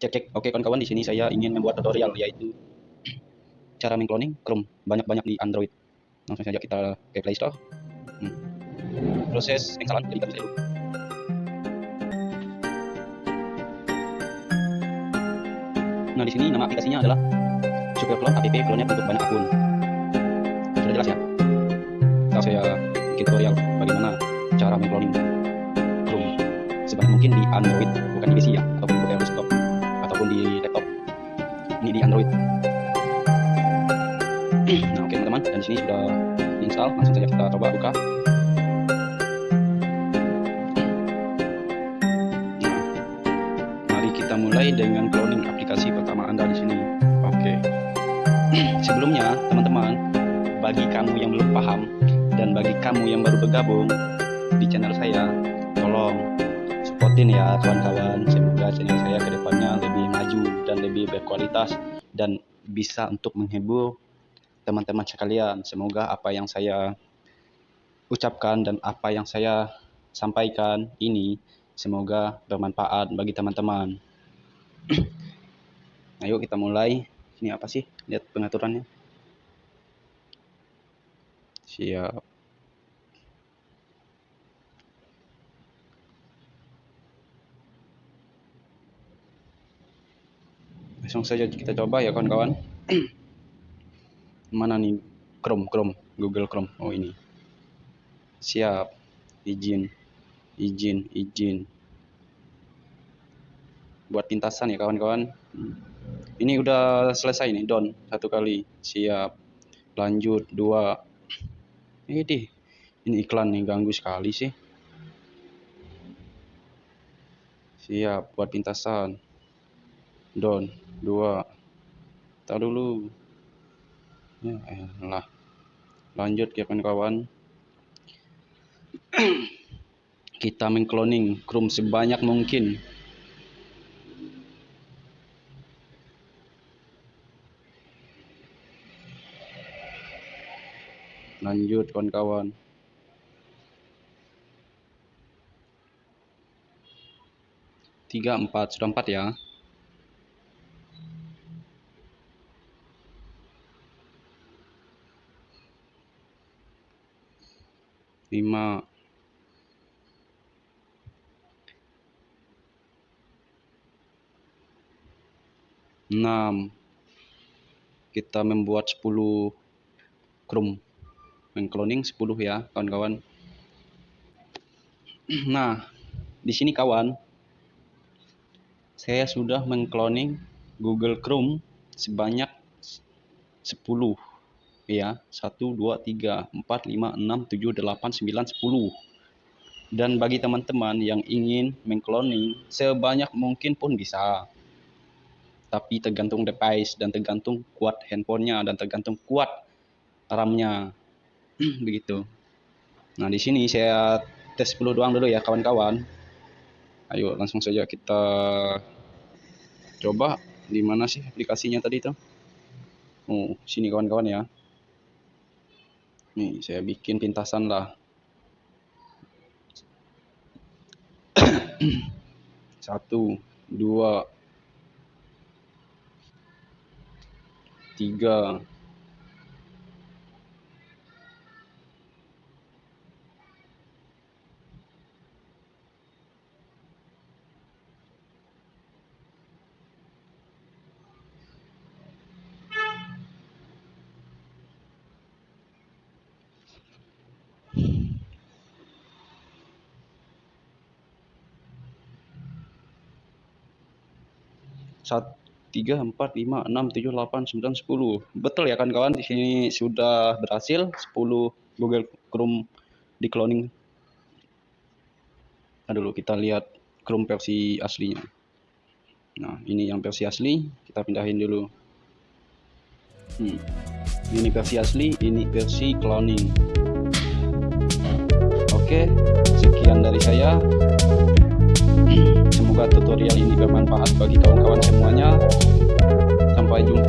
Cek cek. Oke kawan-kawan di sini saya ingin membuat tutorial yaitu cara mengcloning Chrome banyak-banyak di Android. Langsung saja kita ke Play Store. Hmm. Proses instalan klik dulu. Nah di sini nama aplikasinya adalah Superclone app clone untuk banyak akun. Sudah jelas ya. Sekarang saya bikin tutorial bagaimana cara mengcloning Chrome sebanyak mungkin di Android bukan di PC ya ataupun di desktop ataupun di laptop. Ini di Android. Nah oke teman-teman dan di sini sudah install langsung saja kita coba buka. Mari kita mulai dengan cloning aplikasi pertama Anda di sini. Oke. Sebelumnya, teman-teman, bagi kamu yang belum paham dan bagi kamu yang baru bergabung di channel saya, tolong supportin ya kawan-kawan. Semoga channel saya ke depannya lebih maju dan lebih berkualitas dan bisa untuk menghibur teman-teman sekalian. Semoga apa yang saya ucapkan dan apa yang saya sampaikan ini Semoga bermanfaat bagi teman-teman. Ayo kita mulai. Ini apa sih? Lihat pengaturannya. Siap. Langsung saja kita coba ya kawan-kawan. Mana nih? Chrome, Chrome, Google Chrome. Oh ini. Siap. Izin. Izin izin. Buat pintasan ya kawan-kawan. Ini udah selesai nih don satu kali. Siap. Lanjut dua. Ini deh. Ini iklan nih ganggu sekali sih. Siap buat pintasan don. Dua. Tak dulu. Ya elah lanjut ya kawan-kawan kita mengcloning Chrome sebanyak mungkin. Lanjut kawan-kawan. Tiga empat. Sudah empat ya lima. 6 kita membuat 10 chrome mengcloning 10 ya kawan-kawan. Nah di sini kawan saya sudah mengcloning Google Chrome sebanyak 10 ya 1 2 3 4 5 6 7 8 9 10 dan bagi teman-teman yang ingin mengcloning sebanyak mungkin pun bisa. Tapi tergantung device dan tergantung kuat handphonenya dan tergantung kuat RAM-nya. Begitu. Nah di sini saya tes 10 doang dulu ya kawan-kawan. Ayo langsung saja kita coba di mana sih aplikasinya tadi itu? Oh sini kawan-kawan ya nih saya bikin pintasan lah. Satu dua tiga satu tiga empat lima enam tujuh delapan sembilan sepuluh. Betul ya kan kawan di sini sudah berhasil 10 Google Chrome di cloning. Nah dulu kita lihat Chrome versi aslinya. Nah ini yang versi asli kita pindahin dulu. Hmm. ini versi asli ini versi cloning. Oke sekian dari saya Tutorial ini bermanfaat bagi kawan-kawan semuanya. Sampai jumpa.